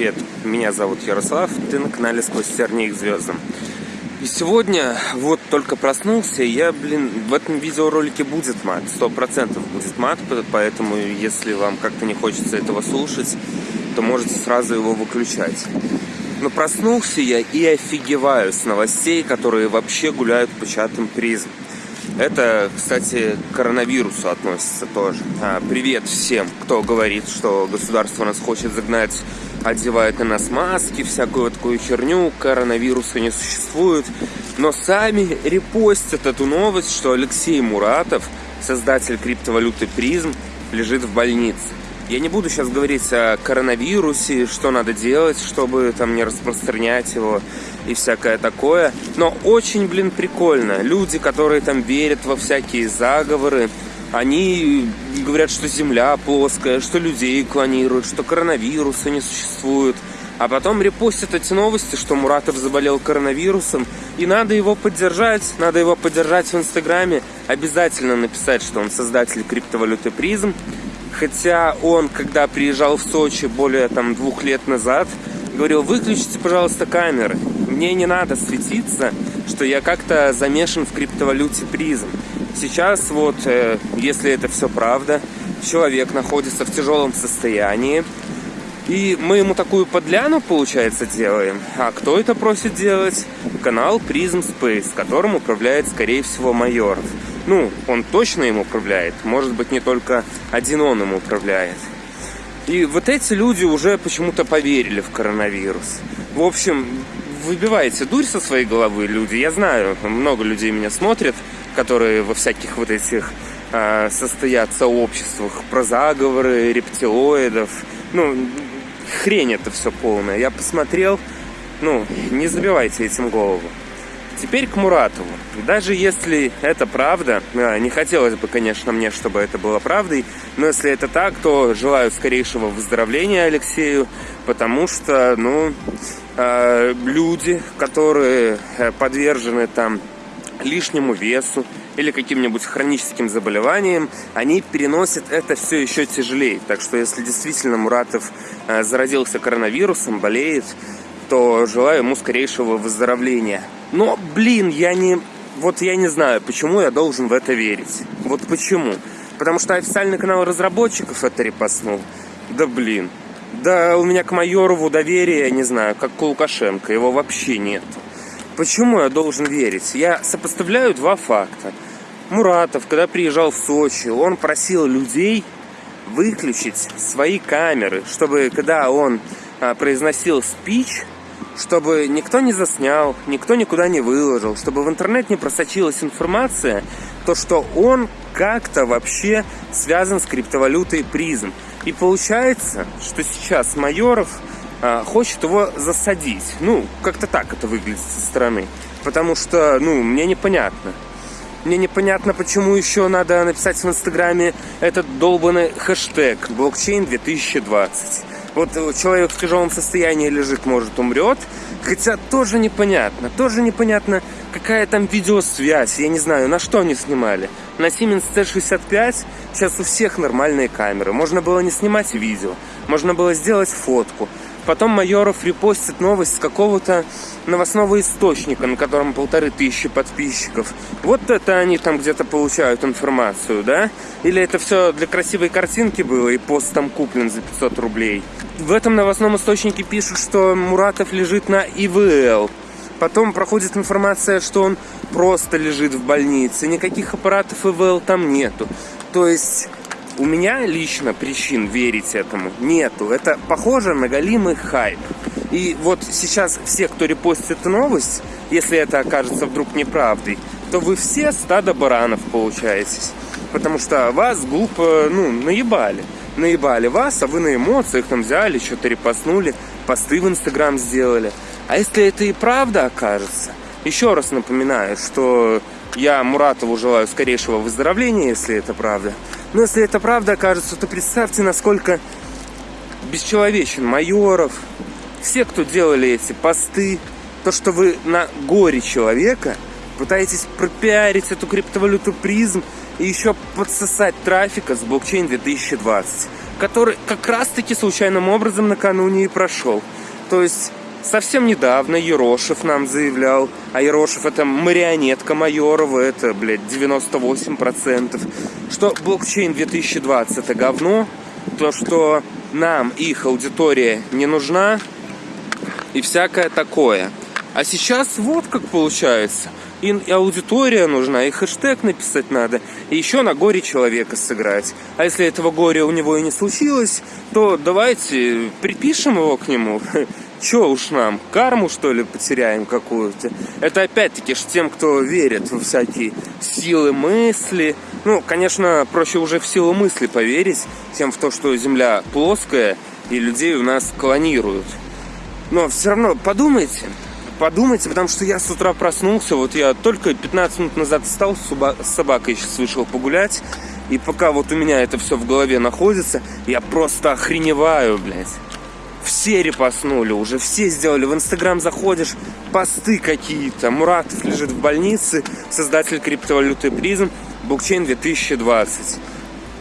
привет! Меня зовут Ярослав, ты на канале «Сквозь тернии к звездам». И сегодня вот только проснулся, я, блин, в этом видеоролике будет мат, сто процентов будет мат, поэтому если вам как-то не хочется этого слушать, то можете сразу его выключать. Но проснулся я и офигеваю с новостей, которые вообще гуляют по чатам призм. Это, кстати, к коронавирусу относится тоже. А, привет всем, кто говорит, что государство нас хочет загнать, одевает на нас маски, всякую такую херню, коронавируса не существует. Но сами репостят эту новость, что Алексей Муратов, создатель криптовалюты призм, лежит в больнице. Я не буду сейчас говорить о коронавирусе, что надо делать, чтобы там не распространять его и всякое такое. Но очень, блин, прикольно. Люди, которые там верят во всякие заговоры, они говорят, что Земля плоская, что людей клонируют, что коронавируса не существует. А потом репостят эти новости, что Муратов заболел коронавирусом, и надо его поддержать, надо его поддержать в Инстаграме, обязательно написать, что он создатель криптовалюты призм, Хотя он, когда приезжал в Сочи более там двух лет назад, говорил, выключите, пожалуйста, камеры. Мне не надо светиться, что я как-то замешан в криптовалюте призм. Сейчас вот, э, если это все правда, человек находится в тяжелом состоянии, и мы ему такую подляну, получается, делаем. А кто это просит делать? Канал Prism Space, которым управляет, скорее всего, Майоров. Ну, он точно им управляет. Может быть, не только один он им управляет. И вот эти люди уже почему-то поверили в коронавирус. В общем, выбивайте дурь со своей головы, люди. Я знаю, много людей меня смотрят, которые во всяких вот этих э, состоят сообществах про заговоры, рептилоидов. Ну, хрень это все полная. Я посмотрел, ну, не забивайте этим голову. Теперь к Муратову. Даже если это правда, а, не хотелось бы, конечно, мне, чтобы это было правдой, но если это так, то желаю скорейшего выздоровления Алексею, потому что, ну, а, люди, которые э, подвержены там лишнему весу или каким-нибудь хроническим заболеваниям, они переносят это все еще тяжелее. Так что если действительно Муратов э, заразился коронавирусом, болеет, то желаю ему скорейшего выздоровления. Но, блин, я не... Вот я не знаю, почему я должен в это верить. Вот почему. Потому что официальный канал разработчиков это репостнул. Да блин. Да у меня к Майорову доверия, не знаю, как к Лукашенко. Его вообще нет. Почему я должен верить? Я сопоставляю два факта. Муратов, когда приезжал в Сочи, он просил людей выключить свои камеры, чтобы когда он а, произносил спич, чтобы никто не заснял, никто никуда не выложил, чтобы в интернет не просочилась информация, то что он как-то вообще связан с криптовалютой призм. И получается, что сейчас Майоров хочет его засадить. Ну, как-то так это выглядит со стороны. Потому что, ну, мне непонятно. Мне непонятно, почему еще надо написать в Инстаграме этот долбанный хэштег блокчейн 2020. Вот человек в тяжелом состоянии лежит, может, умрет. Хотя тоже непонятно. Тоже непонятно, какая там видеосвязь. Я не знаю, на что они снимали. На Siemens C65 сейчас у всех нормальные камеры. Можно было не снимать видео. Можно было сделать фотку. Потом Майоров репостит новость с какого-то новостного источника, на котором полторы тысячи подписчиков. Вот это они там где-то получают информацию, да? Или это все для красивой картинки было, и пост там куплен за 500 рублей? В этом новостном источнике пишут, что Муратов лежит на ИВЛ. Потом проходит информация, что он просто лежит в больнице. Никаких аппаратов ИВЛ там нету. То есть у меня лично причин верить этому нету. Это похоже на галимый хайп. И вот сейчас все, кто репостит новость, если это окажется вдруг неправдой, то вы все стадо баранов получаетесь. Потому что вас глупо, ну, наебали наебали вас, а вы на эмоциях там взяли, что-то репостнули, посты в Инстаграм сделали. А если это и правда окажется, еще раз напоминаю, что я Муратову желаю скорейшего выздоровления, если это правда. Но если это правда окажется, то представьте, насколько бесчеловечен Майоров, все, кто делали эти посты, то, что вы на горе человека пытаетесь пропиарить эту криптовалюту призм и еще подсосать трафика с блокчейн 2020. который как раз-таки случайным образом накануне и прошел. То есть совсем недавно Ерошев нам заявлял, а Ерошев это марионетка Майорова, это, блядь, 98%, что блокчейн 2020 это говно, то, что нам их аудитория не нужна и всякое такое. А сейчас вот как получается. И аудитория нужна, и хэштег написать надо, и еще на горе человека сыграть. А если этого горя у него и не случилось, то давайте припишем его к нему. Че уж нам, карму что ли потеряем какую-то? Это опять-таки ж тем, кто верит во всякие силы мысли. Ну, конечно, проще уже в силу мысли поверить, тем в то, что Земля плоская, и людей у нас клонируют. Но все равно подумайте, подумайте, потому что я с утра проснулся, вот я только 15 минут назад встал, с собакой сейчас вышел погулять, и пока вот у меня это все в голове находится, я просто охреневаю, блядь. Все репостнули уже, все сделали. В Инстаграм заходишь, посты какие-то. Муратов лежит в больнице, создатель криптовалюты призм, блокчейн 2020.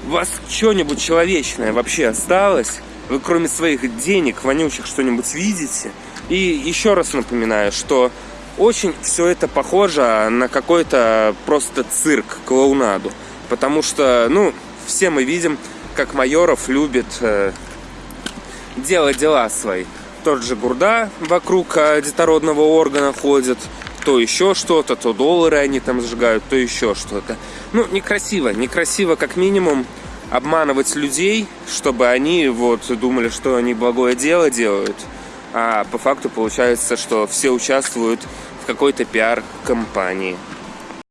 У вас что-нибудь человечное вообще осталось? Вы кроме своих денег, вонючих, что-нибудь видите? И еще раз напоминаю, что очень все это похоже на какой-то просто цирк, клоунаду. Потому что, ну, все мы видим, как Майоров любит э, делать дела свои. Тот же Гурда вокруг э, детородного органа ходит, то еще что-то, то доллары они там сжигают, то еще что-то. Ну, некрасиво, некрасиво как минимум обманывать людей, чтобы они вот думали, что они благое дело делают – а по факту получается, что все участвуют в какой-то пиар-компании.